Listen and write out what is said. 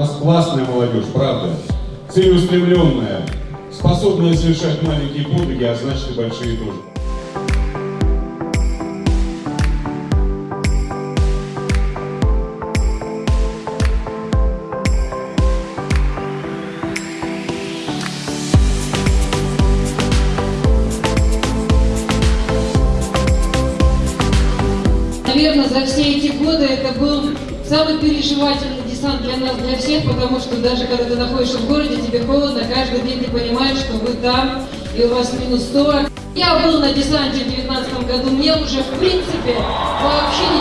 нас классная молодежь, правда. Целеустремленная, способная совершать маленькие подвиги, а значит и большие тоже. Наверное, за все эти годы это был самый переживательный десант для нас, для всех, потому что даже когда ты находишься в городе, тебе холодно, каждый день ты понимаешь, что вы там, и у вас минус 40. Я был на десанте в 2019 году, мне уже в принципе вообще не.